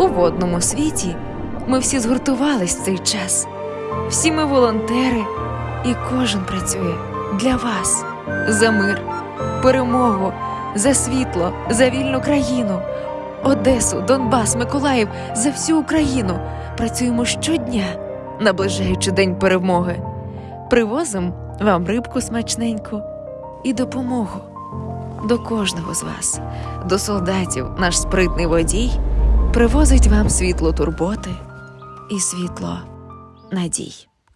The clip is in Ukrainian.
У водному світі ми всі згуртувались в цей час. Всі ми волонтери, і кожен працює для вас за мир, перемогу, за світло, за вільну країну. Одесу, Донбас, Миколаїв за всю Україну працюємо щодня, наближаючи день перемоги. Привозимо вам рибку смачненьку і допомогу до кожного з вас, до солдатів, наш спритний водій привозить вам світло турботи і світло надій.